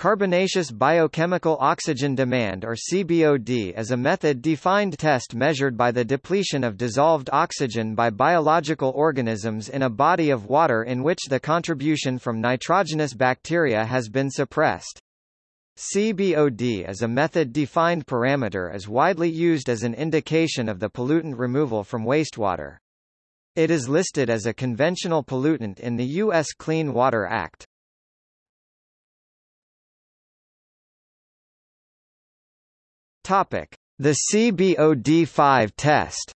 Carbonaceous biochemical oxygen demand or CBOD is a method-defined test measured by the depletion of dissolved oxygen by biological organisms in a body of water in which the contribution from nitrogenous bacteria has been suppressed. CBOD is a method-defined parameter as widely used as an indication of the pollutant removal from wastewater. It is listed as a conventional pollutant in the U.S. Clean Water Act. Topic: The CBOD5 test.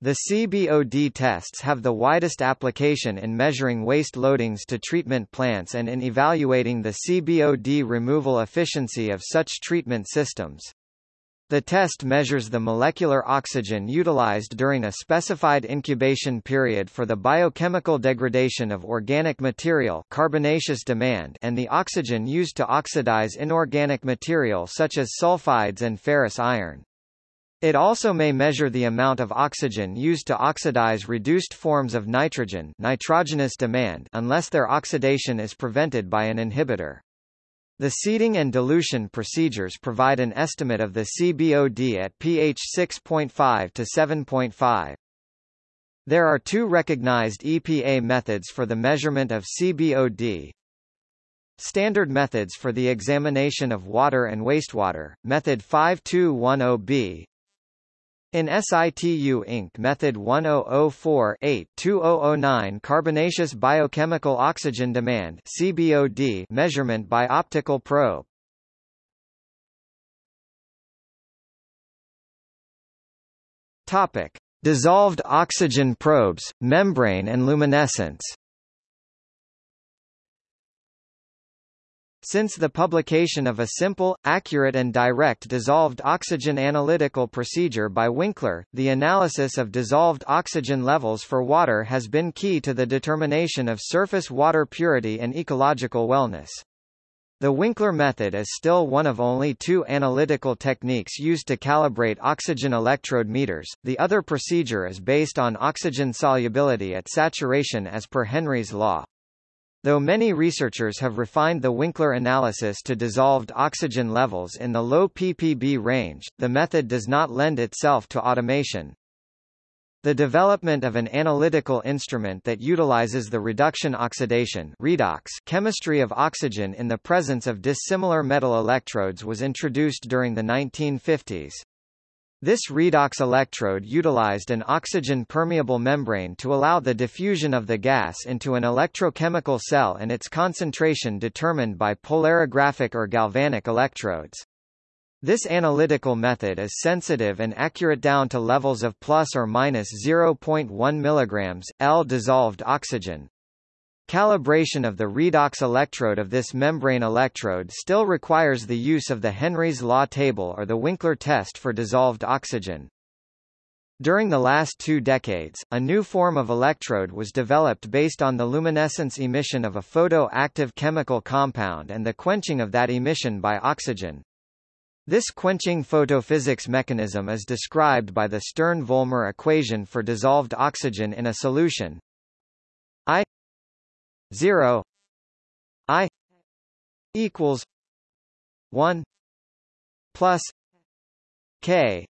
The CBOD tests have the widest application in measuring waste loadings to treatment plants and in evaluating the CBOD removal efficiency of such treatment systems. The test measures the molecular oxygen utilized during a specified incubation period for the biochemical degradation of organic material carbonaceous demand and the oxygen used to oxidize inorganic material such as sulfides and ferrous iron. It also may measure the amount of oxygen used to oxidize reduced forms of nitrogen nitrogenous demand unless their oxidation is prevented by an inhibitor. The seeding and dilution procedures provide an estimate of the CBOD at pH 6.5 to 7.5. There are two recognized EPA methods for the measurement of CBOD. Standard methods for the examination of water and wastewater, method 5210B, In-Situ Inc. Method 1004-8-2009 Carbonaceous biochemical oxygen demand CBOD measurement by optical probe. Topic: Dissolved oxygen probes, membrane and luminescence. Since the publication of a simple, accurate and direct dissolved oxygen analytical procedure by Winkler, the analysis of dissolved oxygen levels for water has been key to the determination of surface water purity and ecological wellness. The Winkler method is still one of only two analytical techniques used to calibrate oxygen electrode meters. The other procedure is based on oxygen solubility at saturation as per Henry's law. Though many researchers have refined the Winkler analysis to dissolved oxygen levels in the low ppb range, the method does not lend itself to automation. The development of an analytical instrument that utilizes the reduction oxidation redox chemistry of oxygen in the presence of dissimilar metal electrodes was introduced during the 1950s. This redox electrode utilized an oxygen-permeable membrane to allow the diffusion of the gas into an electrochemical cell and its concentration determined by polarographic or galvanic electrodes. This analytical method is sensitive and accurate down to levels of plus or minus 0.1 mg, L dissolved oxygen. Calibration of the redox electrode of this membrane electrode still requires the use of the Henry's law table or the Winkler test for dissolved oxygen. During the last two decades, a new form of electrode was developed based on the luminescence emission of a photoactive chemical compound and the quenching of that emission by oxygen. This quenching photophysics mechanism is described by the Stern-Volmer equation for dissolved oxygen in a solution I 0 i equals 1 plus k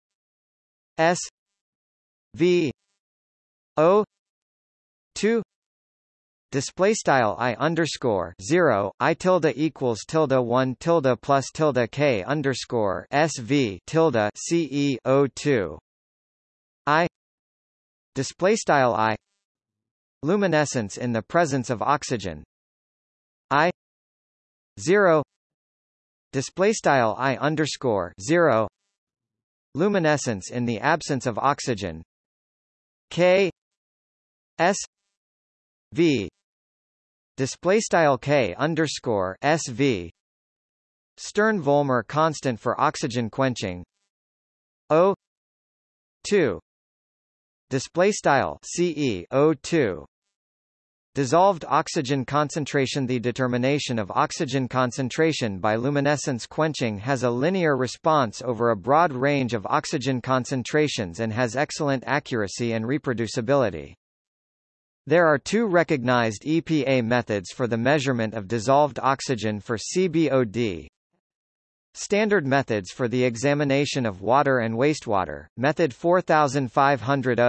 s v o 2 Display style i underscore zero i tilde equals tilde one tilde plus tilde k underscore sv tilde ce o two. I display style i luminescence in the presence of oxygen. I 0 display style i underscore 0 luminescence in the absence of oxygen. K s v display style k underscore sv Stern Volmer constant for oxygen quenching. O 2 display style CE O2 Dissolved oxygen concentration The determination of oxygen concentration by luminescence quenching has a linear response over a broad range of oxygen concentrations and has excellent accuracy and reproducibility. There are two recognized EPA methods for the measurement of dissolved oxygen for CBOD. Standard methods for the examination of water and wastewater, method 4500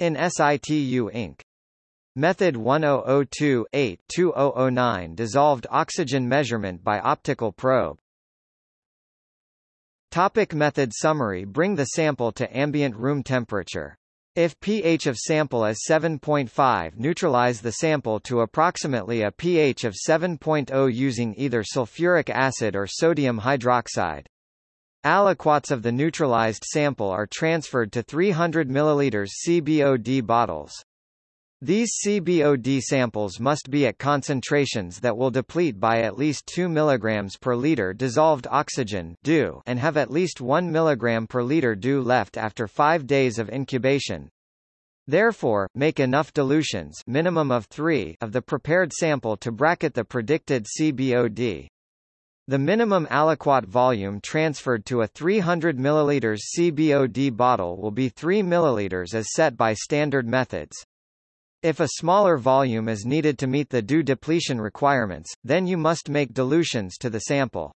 In-Situ Inc. Method 1002-8-2009 dissolved oxygen measurement by optical probe. Topic method summary Bring the sample to ambient room temperature. If pH of sample is 7.5 neutralize the sample to approximately a pH of 7.0 using either sulfuric acid or sodium hydroxide. Aliquots of the neutralized sample are transferred to 300 ml CBOD bottles. These CBOD samples must be at concentrations that will deplete by at least 2 mg per liter dissolved oxygen DO and have at least 1 mg per liter DO left after 5 days of incubation. Therefore, make enough dilutions minimum of 3 of the prepared sample to bracket the predicted CBOD. The minimum aliquot volume transferred to a 300 ml CBOD bottle will be 3 ml as set by standard methods. If a smaller volume is needed to meet the DO depletion requirements, then you must make dilutions to the sample.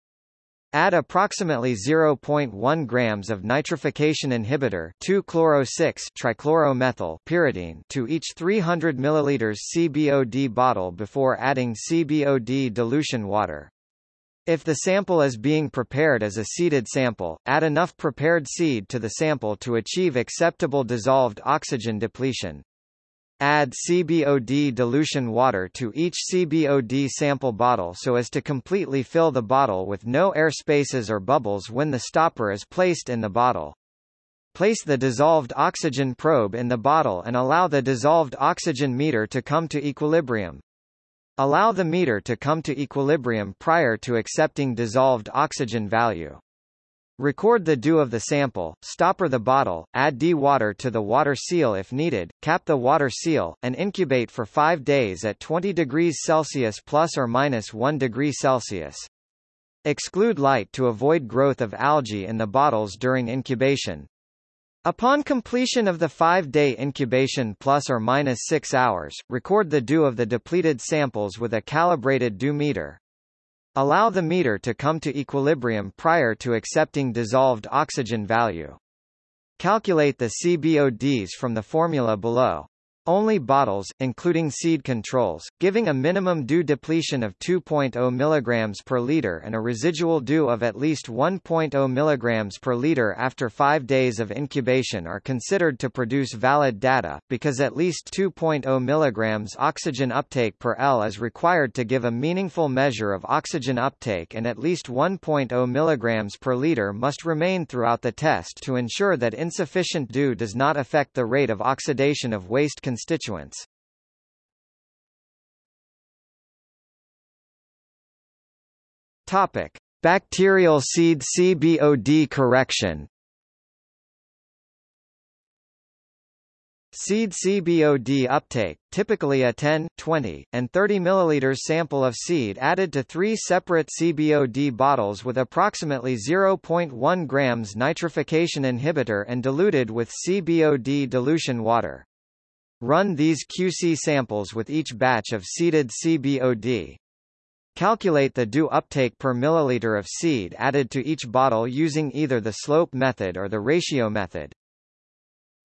Add approximately 0.1 grams of nitrification inhibitor 2-chloro-6-trichloromethyl pyridine to each 300 ml CBOD bottle before adding CBOD dilution water. If the sample is being prepared as a seeded sample, add enough prepared seed to the sample to achieve acceptable dissolved oxygen depletion. Add CBOD dilution water to each CBOD sample bottle so as to completely fill the bottle with no air spaces or bubbles when the stopper is placed in the bottle. Place the dissolved oxygen probe in the bottle and allow the dissolved oxygen meter to come to equilibrium. Allow the meter to come to equilibrium prior to accepting dissolved oxygen value. Record the DO of the sample, stopper the bottle, add D-water to the water seal if needed, cap the water seal, and incubate for 5 days at 20 degrees Celsius plus or minus 1 degree Celsius. Exclude light to avoid growth of algae in the bottles during incubation. Upon completion of the 5-day incubation plus or minus 6 hours, record the DO of the depleted samples with a calibrated DO meter. Allow the meter to come to equilibrium prior to accepting dissolved oxygen value. Calculate the CBODs from the formula below. Only bottles, including seed controls, giving a minimum DO depletion of 2.0 mg per liter and a residual DO of at least 1.0 mg per liter after 5 days of incubation are considered to produce valid data, because at least 2.0 mg oxygen uptake per L is required to give a meaningful measure of oxygen uptake and at least 1.0 mg per liter must remain throughout the test to ensure that insufficient DO does not affect the rate of oxidation of waste constituents. Topic: Bacterial seed CBOD correction. Seed CBOD uptake, typically a 10, 20, and 30 ml sample of seed added to three separate CBOD bottles with approximately 0.1 grams nitrification inhibitor and diluted with CBOD dilution water. Run these QC samples with each batch of seeded CBOD. Calculate the DO uptake per milliliter of seed added to each bottle using either the slope method or the ratio method.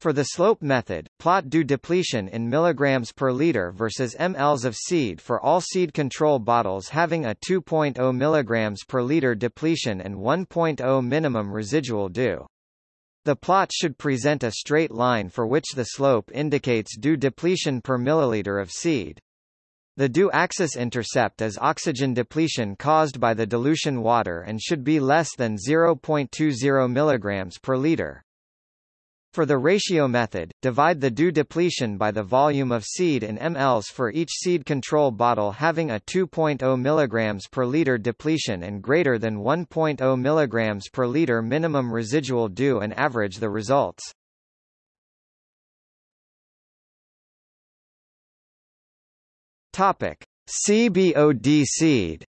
For the slope method, plot DO depletion in milligrams per liter versus mLs of seed for all seed control bottles having a 2.0 milligrams per liter depletion and 1.0 minimum residual DO. The plot should present a straight line for which the slope indicates DO depletion per milliliter of seed. The DO axis intercept is oxygen depletion caused by the dilution water and should be less than 0.20 mg per liter. For the ratio method, divide the DO depletion by the volume of seed in mLs for each seed control bottle having a 2.0 mg per liter depletion and greater than 1.0 mg per liter minimum residual DO and average the results. Topic: CBOD seed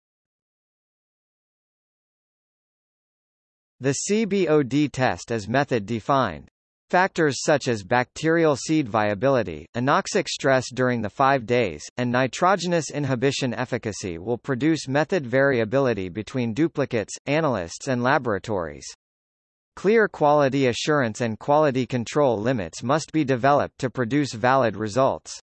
The CBOD test is method defined. Factors such as bacterial seed viability, anoxic stress during the five days, and nitrogenous inhibition efficacy will produce method variability between duplicates, analysts and laboratories. Clear quality assurance and quality control limits must be developed to produce valid results.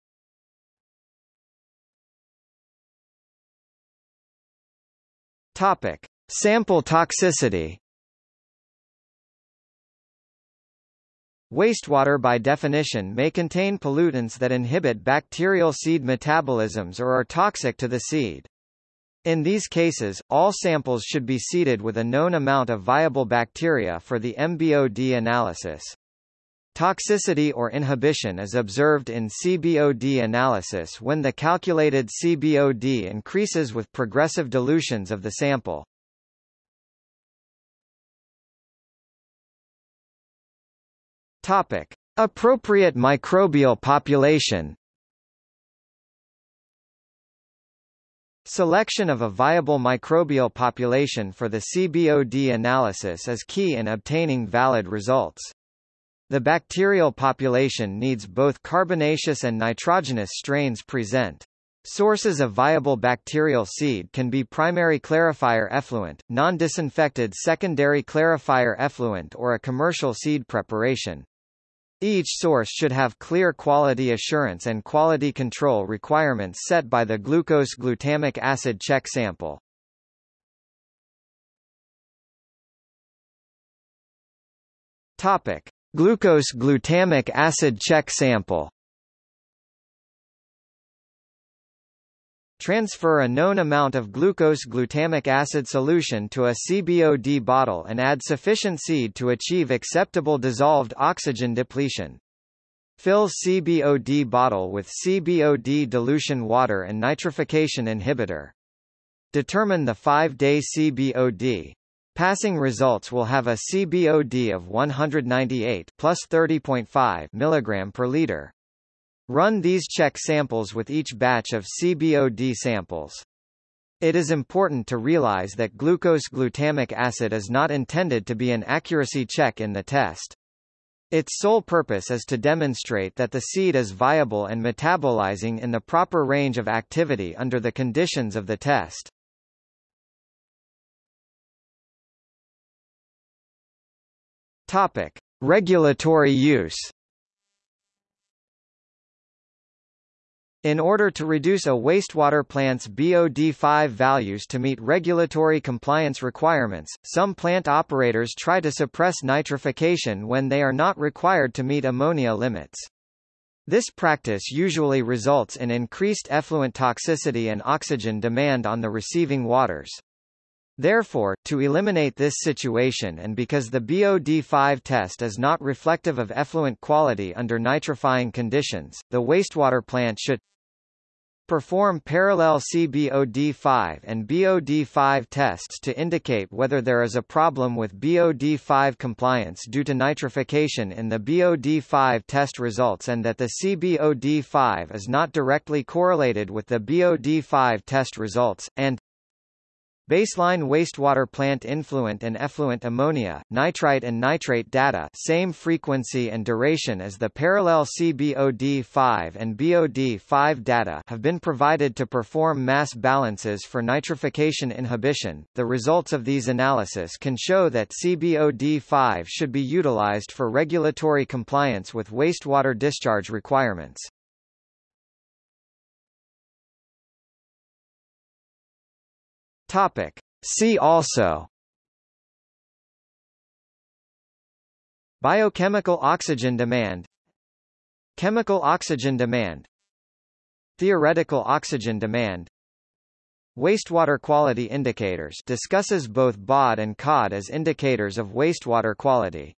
Topic: Sample toxicity. Wastewater by definition may contain pollutants that inhibit bacterial seed metabolisms or are toxic to the seed. In these cases, all samples should be seeded with a known amount of viable bacteria for the MBOD analysis. Toxicity or inhibition is observed in CBOD analysis when the calculated CBOD increases with progressive dilutions of the sample. Topic: Appropriate microbial population. Selection of a viable microbial population for the CBOD analysis is key in obtaining valid results. The bacterial population needs both carbonaceous and nitrogenous strains present. Sources of viable bacterial seed can be primary clarifier effluent, non-disinfected secondary clarifier effluent or a commercial seed preparation. Each source should have clear quality assurance and quality control requirements set by the glucose-glutamic acid check sample. Topic: Glucose-glutamic acid check sample. Transfer a known amount of glucose-glutamic acid solution to a CBOD bottle and add sufficient seed to achieve acceptable dissolved oxygen depletion. Fill CBOD bottle with CBOD dilution water and nitrification inhibitor. Determine the 5-day CBOD. Passing results will have a CBOD of 198 plus 30.5 mg per liter. Run these check samples with each batch of CBOD samples. It is important to realize that glucose-glutamic acid is not intended to be an accuracy check in the test. Its sole purpose is to demonstrate that the seed is viable and metabolizing in the proper range of activity under the conditions of the test. Topic: Regulatory use. In order to reduce a wastewater plant's BOD5 values to meet regulatory compliance requirements, some plant operators try to suppress nitrification when they are not required to meet ammonia limits. This practice usually results in increased effluent toxicity and oxygen demand on the receiving waters. Therefore, to eliminate this situation and because the BOD5 test is not reflective of effluent quality under nitrifying conditions, the wastewater plant should Perform parallel CBOD5 and BOD5 tests to indicate whether there is a problem with BOD5 compliance due to nitrification in the BOD5 test results and that the CBOD5 is not directly correlated with the BOD5 test results, and Baseline wastewater plant influent and effluent ammonia, nitrite and nitrate data same frequency and duration as the parallel CBOD5 and BOD5 data have been provided to perform mass balances for nitrification inhibition. The results of these analysis can show that CBOD5 should be utilized for regulatory compliance with wastewater discharge requirements. Topic. See also. Biochemical oxygen demand. Chemical oxygen demand. Theoretical oxygen demand. Wastewater quality indicators. Discusses both BOD and COD as indicators of wastewater quality